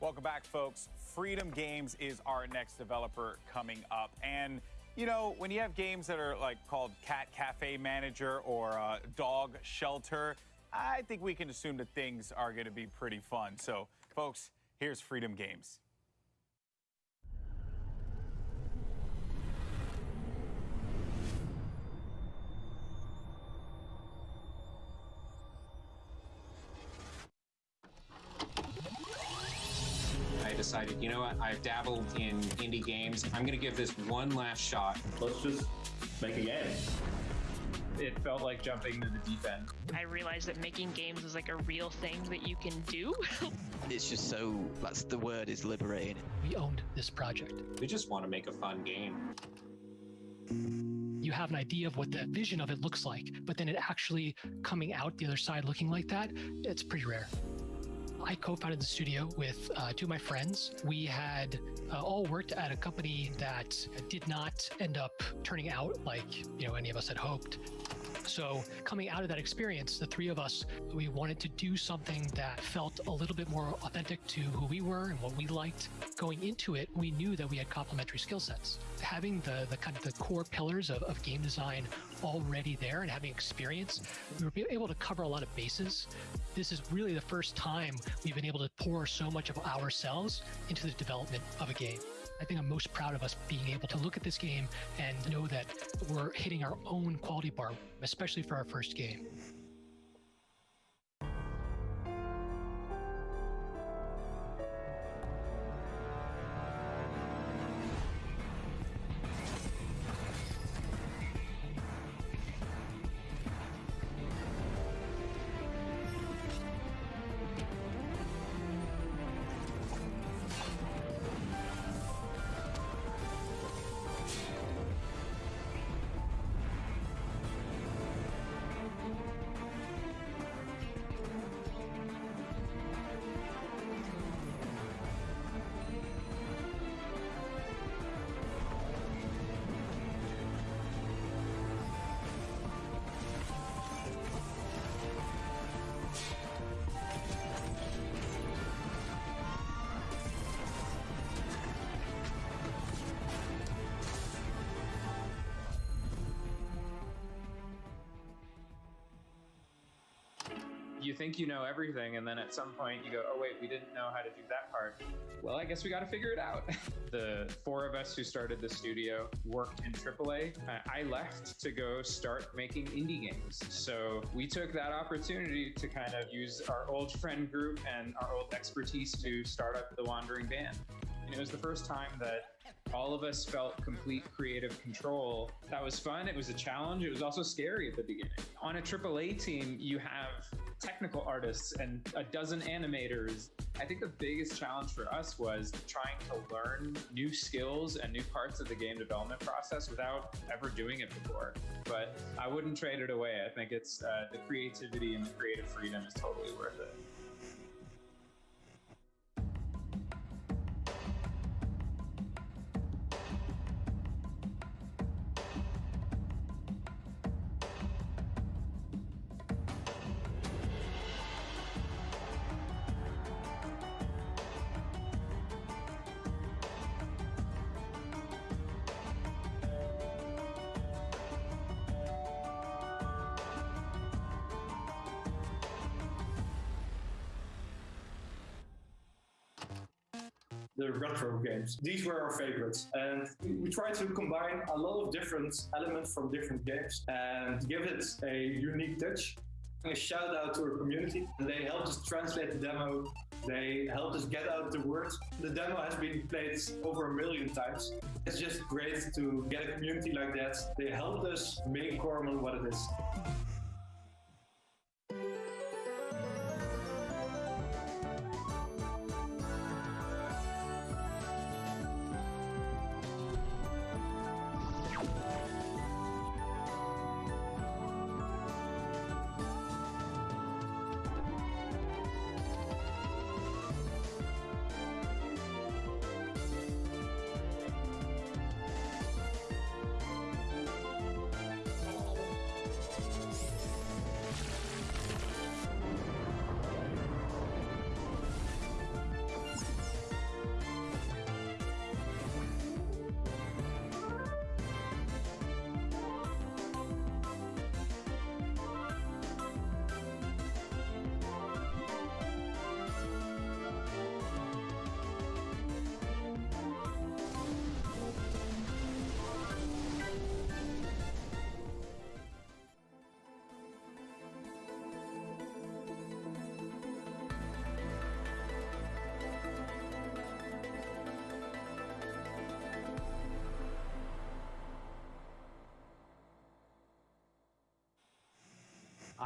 Welcome back, folks. Freedom Games is our next developer coming up. And, you know, when you have games that are like called Cat Cafe Manager or uh, Dog Shelter, I think we can assume that things are going to be pretty fun. So, folks, here's Freedom Games. I've dabbled in indie games. I'm going to give this one last shot. Let's just make a game. It felt like jumping to the deep end. I realized that making games is like a real thing that you can do. it's just so, that's the word is liberating. We owned this project. We just want to make a fun game. You have an idea of what the vision of it looks like, but then it actually coming out the other side looking like that, it's pretty rare. I co-founded the studio with uh, two of my friends. We had uh, all worked at a company that did not end up turning out like you know any of us had hoped. So coming out of that experience, the three of us, we wanted to do something that felt a little bit more authentic to who we were and what we liked. Going into it, we knew that we had complementary skill sets. Having the, the kind of the core pillars of, of game design already there and having experience, we were able to cover a lot of bases. This is really the first time we've been able to pour so much of ourselves into the development of a game. I think I'm most proud of us being able to look at this game and know that we're hitting our own quality bar, especially for our first game. You think you know everything, and then at some point you go, oh, wait, we didn't know how to do that part. Well, I guess we got to figure it out. the four of us who started the studio worked in AAA. I left to go start making indie games. So we took that opportunity to kind of use our old friend group and our old expertise to start up the Wandering Band. And it was the first time that all of us felt complete creative control. That was fun. It was a challenge. It was also scary at the beginning. On a AAA team, you have technical artists and a dozen animators. I think the biggest challenge for us was trying to learn new skills and new parts of the game development process without ever doing it before. But I wouldn't trade it away. I think it's uh, the creativity and the creative freedom is totally worth it. The retro games. These were our favorites. And we tried to combine a lot of different elements from different games and give it a unique touch. A shout out to our community. They helped us translate the demo. They helped us get out the word. The demo has been played over a million times. It's just great to get a community like that. They helped us make Coromon what it is.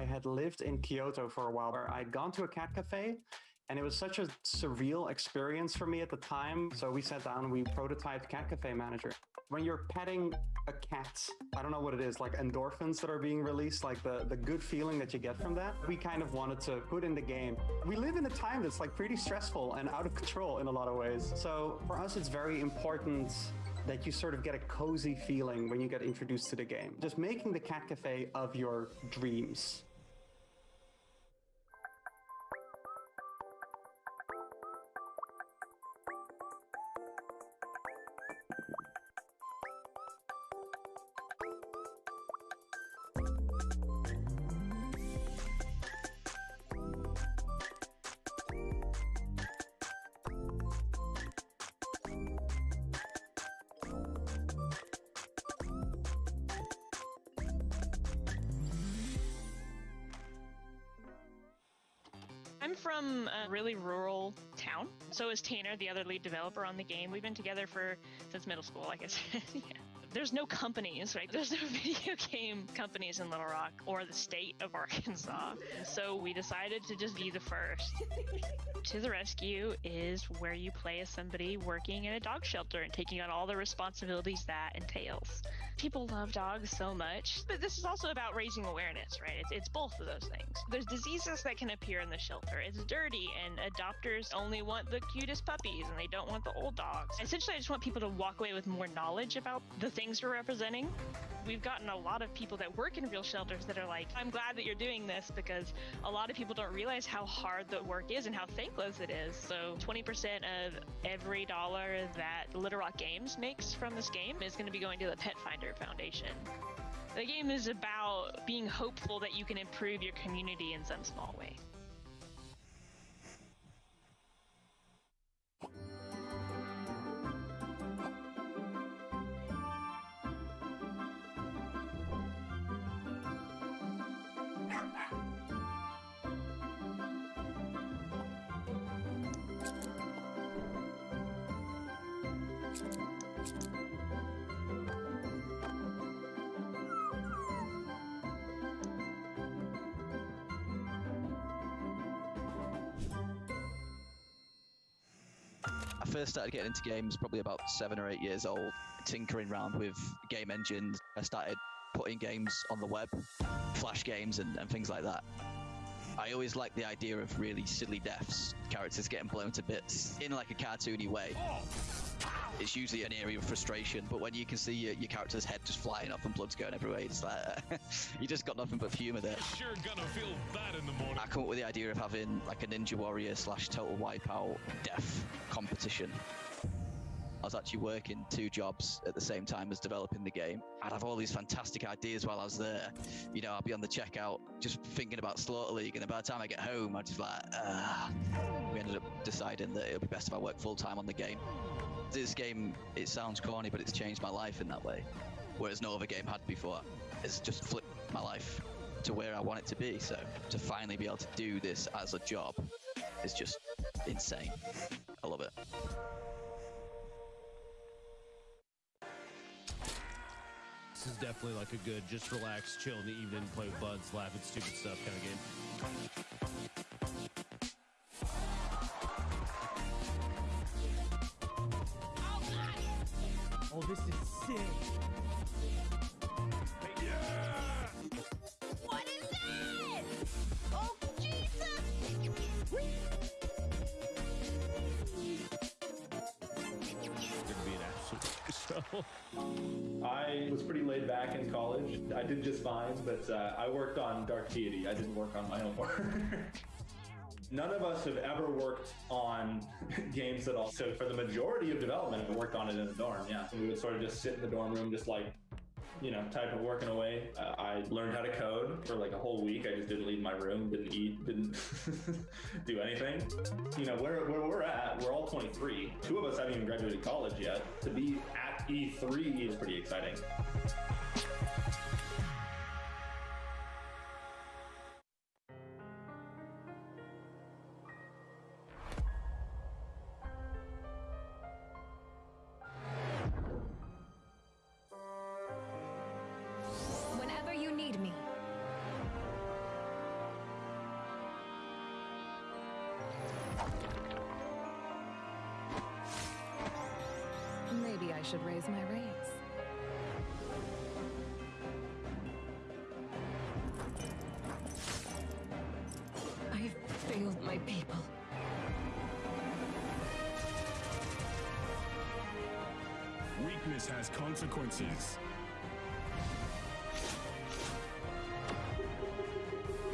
I had lived in Kyoto for a while where I'd gone to a cat cafe and it was such a surreal experience for me at the time. So we sat down we prototyped Cat Cafe Manager. When you're petting a cat, I don't know what it is, like endorphins that are being released, like the, the good feeling that you get from that, we kind of wanted to put in the game. We live in a time that's like pretty stressful and out of control in a lot of ways. So for us, it's very important that you sort of get a cozy feeling when you get introduced to the game. Just making the cat cafe of your dreams. I'm from a really rural town. So is Tanner, the other lead developer on the game. We've been together for since middle school, like I said. yeah. There's no companies, right? There's no video game companies in Little Rock or the state of Arkansas. So we decided to just be the first. to the Rescue is where you play as somebody working in a dog shelter and taking on all the responsibilities that entails. People love dogs so much, but this is also about raising awareness, right? It's, it's both of those things. There's diseases that can appear in the shelter. It's dirty, and adopters only want the cutest puppies and they don't want the old dogs. Essentially, I just want people to walk away with more knowledge about the things we're representing. We've gotten a lot of people that work in real shelters that are like, I'm glad that you're doing this because a lot of people don't realize how hard the work is and how thankless it is. So 20% of every dollar that Little Rock Games makes from this game is going to be going to the Petfinder Foundation. The game is about being hopeful that you can improve your community in some small way. I first started getting into games probably about seven or eight years old, tinkering around with game engines. I started putting games on the web, flash games, and, and things like that. I always liked the idea of really silly deaths, characters getting blown to bits in like a cartoony way. It's usually an area of frustration, but when you can see your, your character's head just flying off and blood's going everywhere, it's like you just got nothing but humour there. Sure gonna feel bad in the morning. I come up with the idea of having like a Ninja Warrior slash Total Wipeout death competition. I was actually working two jobs at the same time as developing the game. I'd have all these fantastic ideas while I was there. You know, I'd be on the checkout just thinking about Slaughter League, and then by the time I get home, I'd just like, ah. We ended up deciding that it would be best if I work full time on the game. This game, it sounds corny, but it's changed my life in that way. Whereas no other game had before. It's just flipped my life to where I want it to be. So to finally be able to do this as a job is just insane. I love it. This is definitely like a good, just relax, chill in the evening, play with buds, laugh at stupid stuff kind of game. This is sick. What is that? Oh, Jesus! Gonna be an absolute show. I was pretty laid back in college. I did just fine, but uh, I worked on Dark Deity. I didn't work on my own work. None of us have ever worked on games at all. So for the majority of development, we worked on it in the dorm. Yeah, we would sort of just sit in the dorm room, just like you know, type of working away. Uh, I learned how to code for like a whole week. I just didn't leave my room, didn't eat, didn't do anything. You know, where, where we're at, we're all 23. Two of us haven't even graduated college yet. To be at E3 is pretty exciting. Maybe I should raise my rates. I have failed my people. Weakness has consequences.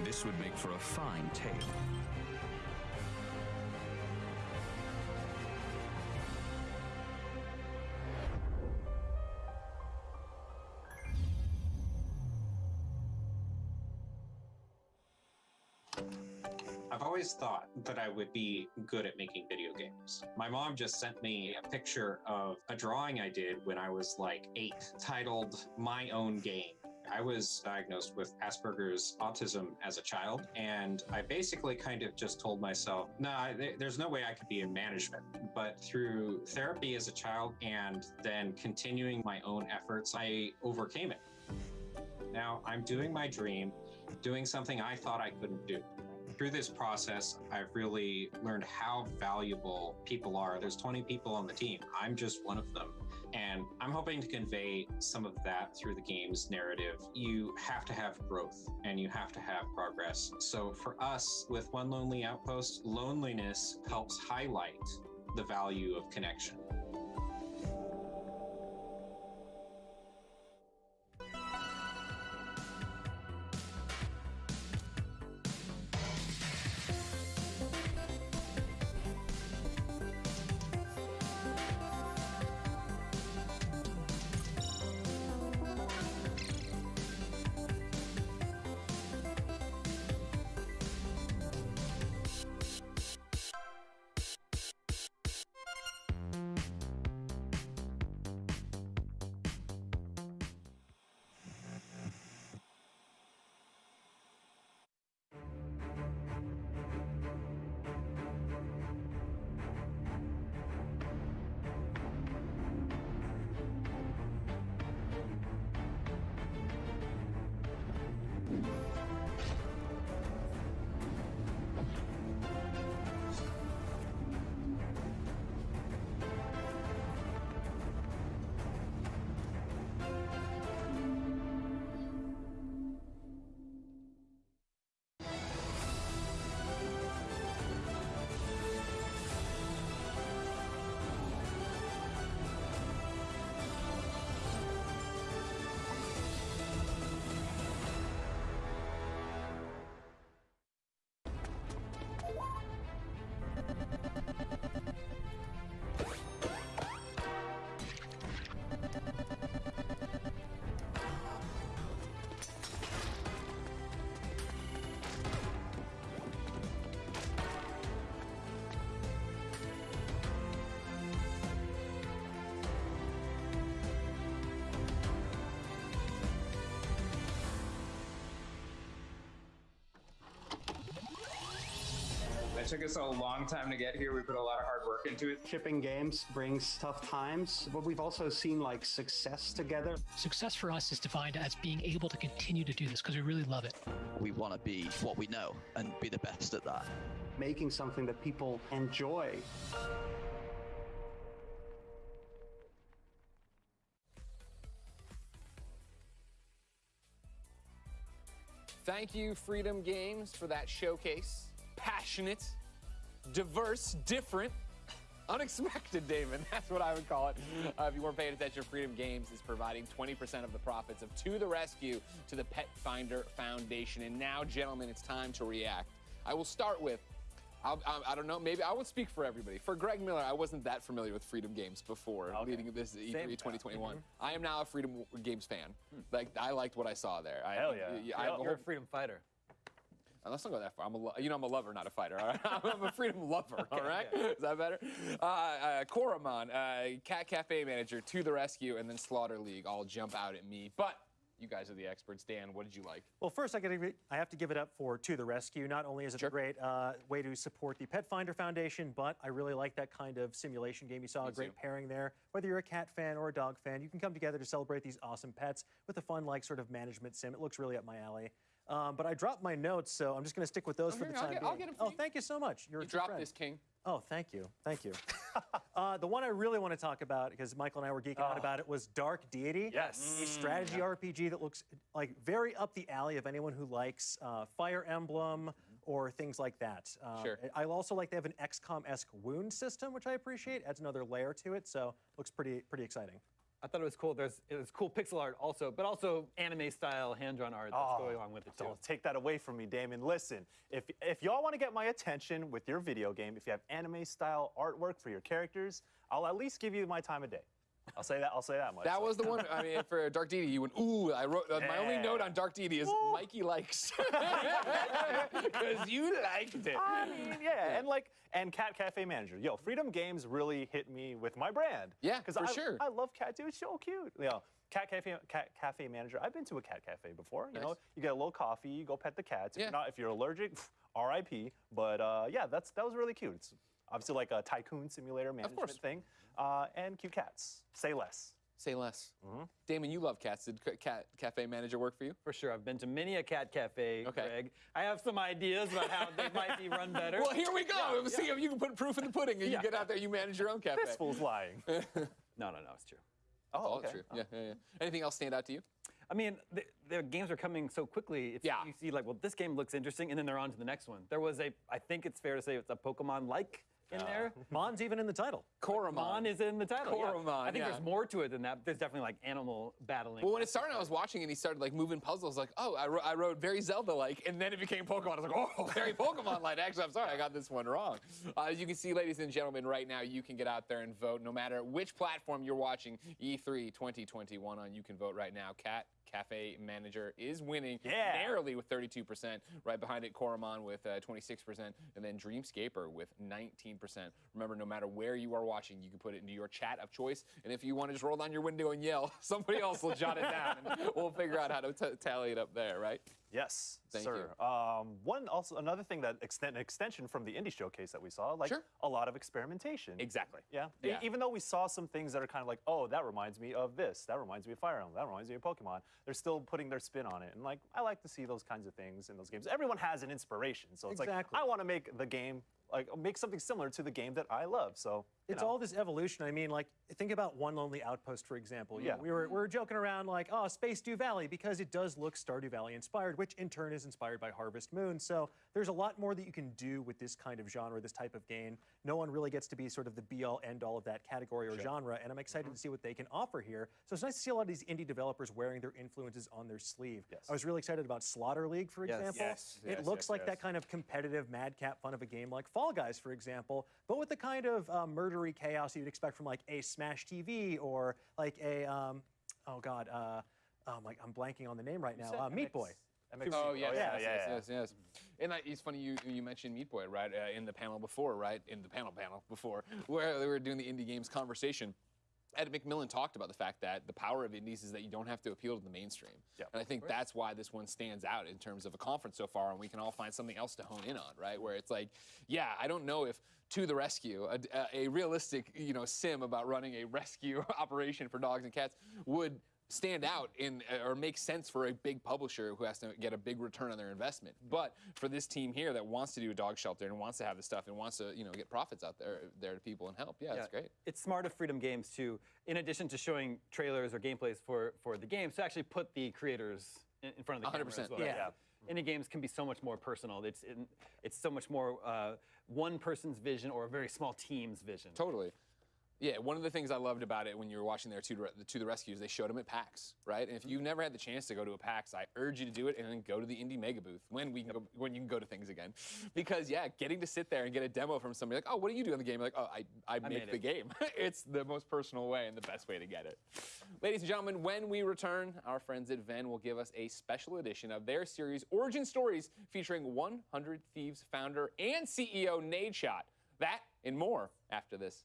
This would make for a fine tale. I've always thought that I would be good at making video games. My mom just sent me a picture of a drawing I did when I was like eight, titled My Own Game. I was diagnosed with Asperger's autism as a child, and I basically kind of just told myself, nah, there's no way I could be in management. But through therapy as a child and then continuing my own efforts, I overcame it. Now I'm doing my dream, doing something I thought I couldn't do. Through this process, I've really learned how valuable people are. There's 20 people on the team. I'm just one of them. And I'm hoping to convey some of that through the game's narrative. You have to have growth and you have to have progress. So for us, with One Lonely Outpost, loneliness helps highlight the value of connection. That took us a long time to get here. We put a lot of hard work into it. Shipping games brings tough times, but we've also seen like success together. Success for us is defined as being able to continue to do this because we really love it. We want to be what we know and be the best at that. Making something that people enjoy. Thank you, Freedom Games, for that showcase. Passionate, diverse, different, unexpected, Damon. That's what I would call it. Uh, if you weren't paying attention, Freedom Games is providing 20% of the profits of To the Rescue to the Petfinder Foundation. And now, gentlemen, it's time to react. I will start with I'll, I, I don't know. Maybe I would speak for everybody. For Greg Miller, I wasn't that familiar with Freedom Games before leading this E3 Same. 2021. Mhm. I am now a Freedom Games fan. Like I liked what I saw there. I, Hell yeah. I, You're a freedom fighter. Let's not go that far. I'm a, lo- you know, I'm a lover, not a fighter. All right, I'm a freedom lover. all right, is that better? Uh, uh, Coromon, uh, Cat Cafe manager, to the rescue, and then Slaughter League all jump out at me. But you guys are the experts. Dan, what did you like? Well, first, I, gotta, I have to give it up for To the Rescue. Not only is it a great uh, way to support the Petfinder Foundation, but I really like that kind of simulation game. You saw Me a great too. pairing there. Whether you're a cat fan or a dog fan, you can come together to celebrate these awesome pets with a fun, like, sort of management sim. It looks really up my alley. Um, but I dropped my notes, so I'm just going to stick with those Oh, for here, the I'll time get- being. I'll get 'em for oh, you. thank you so much. You're a You dropped this, King. Oh, thank you. Thank you. uh, the one I really want to talk about, because Michael and I were geeking out about it, was Dark Deity. Yes. A strategy RPG that looks like very up the alley of anyone who likes uh, Fire Emblem or things like that. Um, Sure. I also like they have an XCOM-esque wound system, which I appreciate. Adds another layer to it, so looks pretty pretty exciting. I thought it was cool. There's it was cool pixel art also, but also anime style hand drawn art that's Oh, going along with it too. Don't take that away from me, Damon. Listen, if if y'all want to get my attention with your video game, if you have anime style artwork for your characters, I'll at least give you my time of day. I'll say that. I'll say that much. That was the one. I mean, for Dark Deity, you went, ooh. I wrote uh, my only note on Dark Deity is Mikey likes because you liked it. I mean, yeah, and like, and Cat Cafe Manager. Yo, Freedom Games really hit me with my brand. Yeah, because for I, sure. I love Cat. Dude, it's so cute. You know, Cat Cafe, Cat Cafe Manager. I've been to a cat cafe before. You know, you get a little coffee, you go pet the cats. If Yeah. you're not, if you're allergic, R.I.P. But uh, yeah, that's that was really cute. It's obviously like a tycoon simulator management thing, uh, and cute cats. Say less. Say less. Mm-hmm. Damon, you love cats. Did Ca- Cat Cafe Manager work for you? For sure, I've been to many a cat cafe, Okay. Greg. I have some ideas about how they might be run better. Well, here we go. Yeah, See if you can put proof in the pudding and Yeah. you get out there, you manage your own cafe. This fool's lying. No, no, no, it's true. Oh, All okay. true. Yeah, yeah, yeah. Anything else stand out to you? I mean, the, the games are coming so quickly. It's, Yeah. You see, like, well, this game looks interesting, and then they're on to the next one. There was a, I think it's fair to say it's a Pokemon-like in there. Mon's even in the title. Coromon. Mon is in the title. yeah. I think yeah. there's more to it than that. There's definitely like animal battling. Well, when it started, I was watching and he started like moving puzzles. Like, oh, I, wrote, I wrote very Zelda-like, and then it became Pokemon. I was like, oh, very Pokemon-like. Actually, I'm sorry, I got this one wrong. Uh, as you can see, ladies and gentlemen, right now you can get out there and vote, no matter which platform you're watching E E3 2021 on. You can vote right now. Cat Cafe Manager is winning Yeah. narrowly with 32%. Right behind it, Coromon with uh, 26%, and then Dreamscaper with 19%. Remember, no matter where you are watching, you can put it into your chat of choice. And if you want to just roll down your window and yell, somebody else will jot it down, and we'll figure out how to t- tally it up there, right? Yes, Thank sir. Um, one also another thing that extend, an extension from the indie showcase that we saw, like Sure. a lot of experimentation. Exactly. Yeah. E- Yeah. Even though we saw some things that are kind of like, oh, that reminds me of this. That reminds me of Fire Emblem. That reminds me of Pokemon. They're still putting their spin on it, and like I like to see those kinds of things in those games. Everyone has an inspiration, so it's Exactly. like I want to make the game like make something similar to the game that I love. So It's know. all this evolution. I mean, like, think about One Lonely Outpost, for example. You know, Yeah. we were, we were joking around, like, oh, Space Dew Valley, because it does look Stardew Valley inspired, which in turn is inspired by Harvest Moon. So there's a lot more that you can do with this kind of genre, this type of game. No one really gets to be sort of the be all end all of that category or genre, and I'm excited to see what they can offer here. So it's nice to see a lot of these indie developers wearing their influences on their sleeve. Yes. I was really excited about Slaughter League, for Yes. example. Yes, it yes, looks yes, like that kind of competitive madcap fun of a game like Fall Guys, for example, but with the kind of uh, murdery chaos you'd expect from like a Smash TV or like a um, oh god, uh, oh my, I'm blanking on the name right now. Uh, Meat Boy. MX Oh yes, yeah, yes, yeah, yes, yeah. yes, yes. And I, it's funny you you mentioned Meat Boy right uh, in the panel before, right in the panel panel before where they were doing the indie games conversation. Ed McMillen talked about the fact that the power of indies is that you don't have to appeal to the mainstream. Yep. And I think that's why this one stands out in terms of a conference so far, and we can all find something else to hone in on, right? Where it's like, yeah, I don't know if to the rescue, a, a realistic, you know, sim about running a rescue operation for dogs and cats would stand out in or make sense for a big publisher who has to get a big return on their investment. But for this team here that wants to do a dog shelter and wants to have this stuff and wants to, you know, get profits out there there to people and help, yeah, that's great. It's smart of Freedom Games to, in addition to showing trailers or gameplays for, for the games, to actually put the creators in, in front of the 100%, as well. yeah. Indie games can be so much more personal. It's it's so much more uh, one person's vision or a very small team's vision. Totally. Yeah, one of the things I loved about it when you were watching their to, the to the rescues, they showed them at PAX, right? And if you've mm-hmm. never had the chance to go to a PAX, I urge you to do it and then go to the indie mega booth when we can go, when you can go to things again, because yeah, getting to sit there and get a demo from somebody like, oh, what do you do in the game? Like, oh, I I, make the it. game. it's the most personal way and the best way to get it. Ladies and gentlemen, when we return, our friends at Venn will give us a special edition of their series Origin Stories featuring 100 Thieves founder and CEO Nadeshot. That and more after this.